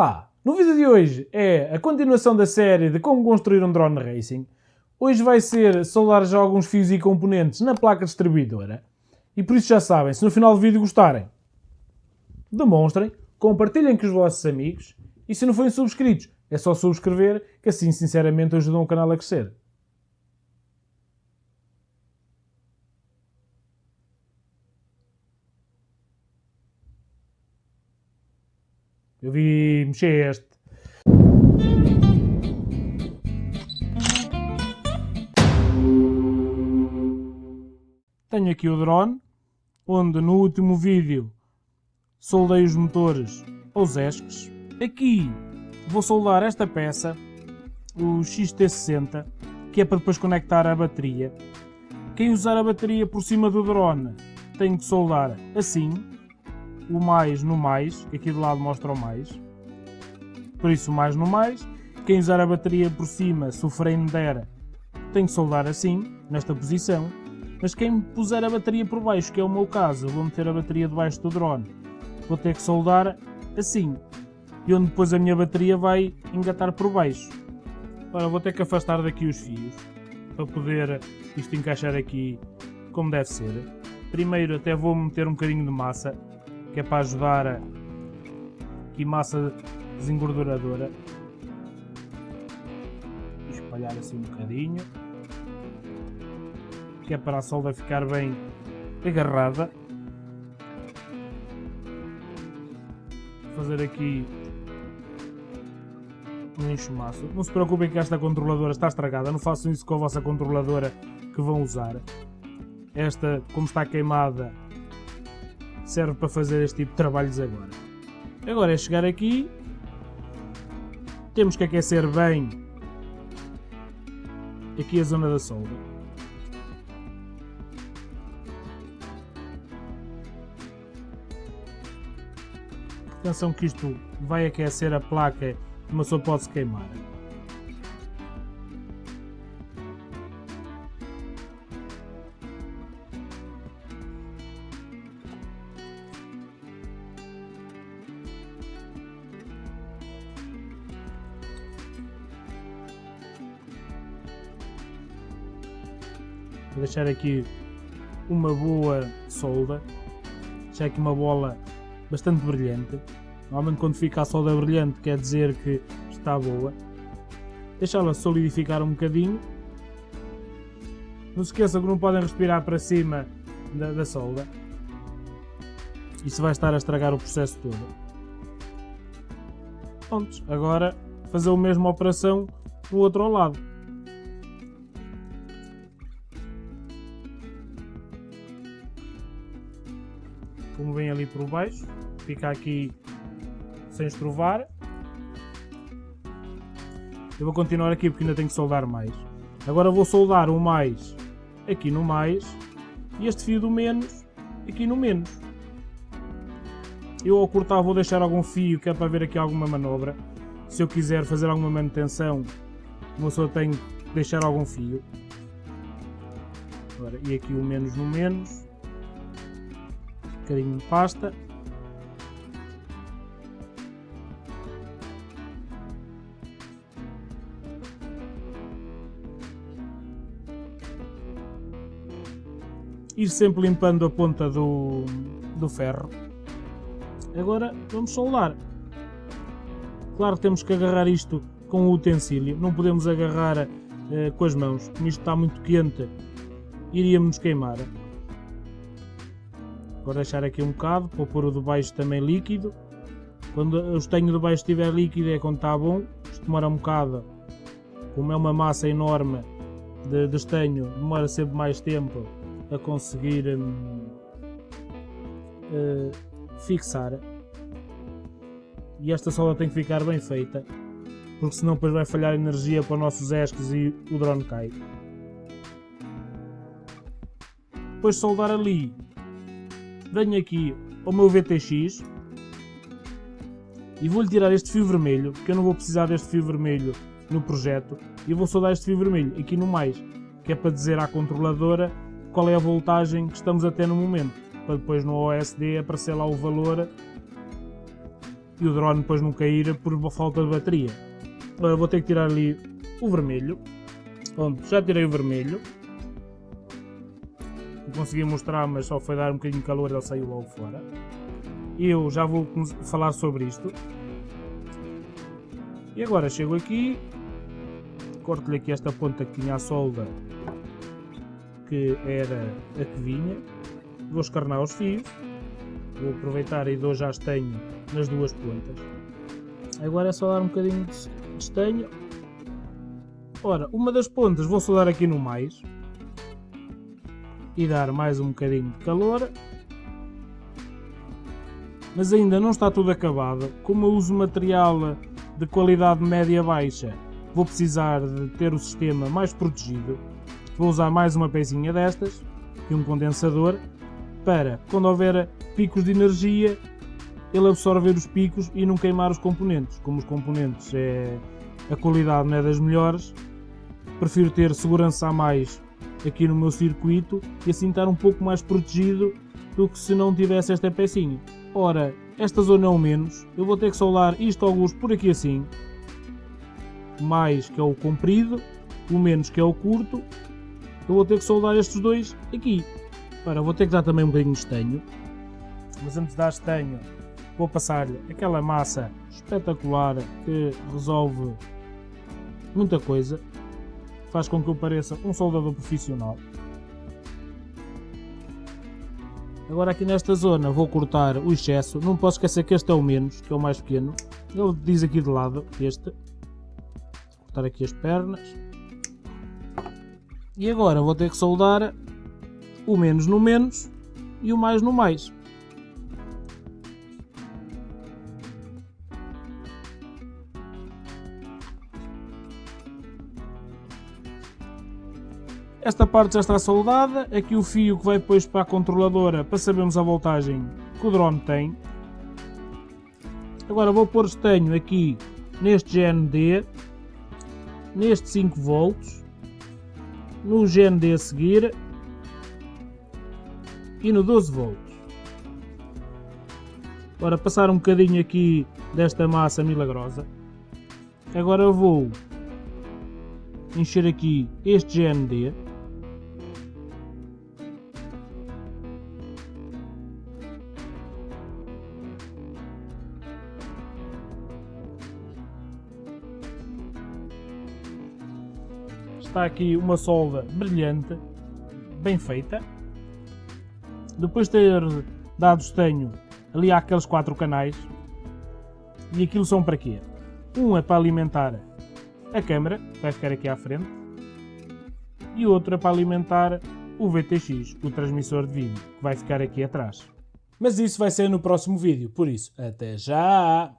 Olá! No vídeo de hoje é a continuação da série de como construir um drone racing. Hoje vai ser soldar já alguns fios e componentes na placa distribuidora. E por isso já sabem, se no final do vídeo gostarem, demonstrem, compartilhem com os vossos amigos e se não forem subscritos, é só subscrever que assim sinceramente ajudam o canal a crescer. Eu vi mexer este. Tenho aqui o drone, onde no último vídeo soldei os motores aos esques. Aqui vou soldar esta peça, o XT60, que é para depois conectar a bateria. Quem usar a bateria por cima do drone tem que soldar assim, o mais no mais, que aqui do lado mostra o mais. Por isso, mais no mais. Quem usar a bateria por cima, se o frame der, tem que soldar assim, nesta posição. Mas quem puser a bateria por baixo, que é o meu caso, vou meter a bateria debaixo do drone, vou ter que soldar assim. E onde depois a minha bateria vai engatar por baixo. Agora vou ter que afastar daqui os fios, para poder isto encaixar aqui como deve ser. Primeiro até vou meter um bocadinho de massa, que é para ajudar a... aqui massa desengorduradora. E espalhar assim um bocadinho. Que é para a solda ficar bem agarrada. Fazer aqui um enxumaço. Não se preocupem que esta controladora está estragada. Não façam isso com a vossa controladora que vão usar. Esta, como está queimada, serve para fazer este tipo de trabalhos agora. Agora é chegar aqui, temos que aquecer bem aqui a zona da solda. Atenção que isto vai aquecer a placa uma pessoa pode se queimar. Deixar aqui uma boa solda, deixar aqui uma bola bastante brilhante. Normalmente quando fica a solda brilhante quer dizer que está boa. Deixá-la solidificar um bocadinho. Não se esqueçam que não podem respirar para cima da, da solda. Isso vai estar a estragar o processo todo. Prontos, agora fazer a mesma operação no outro lado. Como vem ali por baixo, fica aqui sem estrovar. Eu vou continuar aqui porque ainda tenho que soldar mais. Agora vou soldar o mais aqui no mais e este fio do menos aqui no menos. Eu ao cortar vou deixar algum fio que é para ver aqui alguma manobra. Se eu quiser fazer alguma manutenção, uma pessoa tem que deixar algum fio. Agora, e aqui o menos no menos bocadinho de pasta. Ir sempre limpando a ponta do, do ferro. Agora vamos soldar. Claro que temos que agarrar isto com o utensílio, não podemos agarrar uh, com as mãos, como isto está muito quente, iríamos queimar. Vou deixar aqui um bocado, para pôr o de baixo também líquido. Quando o estanho de baixo estiver líquido é quando está bom. Isto demora um bocado, como é uma massa enorme de, de estanho, demora sempre mais tempo a conseguir hum, uh, fixar. E esta solda tem que ficar bem feita, porque senão depois vai falhar energia para os nossos esques e o drone cai. Depois de soldar ali, venho aqui ao meu VTX e vou-lhe tirar este fio vermelho, que eu não vou precisar deste fio vermelho no projeto, e vou soldar este fio vermelho aqui no mais, que é para dizer à controladora qual é a voltagem que estamos a ter no momento, para depois no OSD aparecer lá o valor e o drone depois não cair por falta de bateria. Agora vou ter que tirar ali o vermelho. Pronto, já tirei o vermelho. Consegui mostrar, mas só foi dar um bocadinho de calor ele saiu logo fora. Eu já vou falar sobre isto. E agora chego aqui, corto-lhe aqui esta ponta que tinha a solda, que era a que vinha. Vou escarnar os fios. Vou aproveitar e dou já estanho nas duas pontas. Agora é só dar um bocadinho de estanho. Ora, uma das pontas vou soldar aqui no mais. E dar mais um bocadinho de calor. Mas ainda não está tudo acabado. Como eu uso material de qualidade média-baixa, vou precisar de ter o sistema mais protegido. Vou usar mais uma pecinha destas e um condensador para, quando houver picos de energia, ele absorver os picos e não queimar os componentes. Como os componentes é a qualidade não é das melhores, prefiro ter segurança a mais aqui no meu circuito e assim estar um pouco mais protegido do que se não tivesse esta pecinha. Ora, esta zona é o menos, eu vou ter que soldar isto alguns por aqui assim, mais que é o comprido, o menos que é o curto, eu vou ter que soldar estes dois aqui. Ora, vou ter que dar também um bocadinho de estanho, mas antes de dar estanho vou passar-lhe aquela massa espetacular que resolve muita coisa, faz com que eu pareça um soldador profissional. Agora aqui nesta zona vou cortar o excesso, não posso esquecer que este é o menos, que é o mais pequeno. Ele diz aqui de lado, este. Cortar aqui as pernas. E agora vou ter que soldar o menos no menos e o mais no mais. Esta parte já está soldada, aqui o fio que vai depois para a controladora para sabermos a voltagem que o drone tem. Agora vou pôr estanho aqui neste GND, neste 5 volts, no GND a seguir e no 12 volts. Agora passar um bocadinho aqui desta massa milagrosa. Agora vou encher aqui este GND Está aqui uma solda brilhante, bem feita. Depois de ter dado estanho, ali há aqueles quatro canais. E aquilo são para quê? Um é para alimentar a câmera, que vai ficar aqui à frente. E outro é para alimentar o VTX, o transmissor de vídeo, que vai ficar aqui atrás. Mas isso vai ser no próximo vídeo, por isso, até já!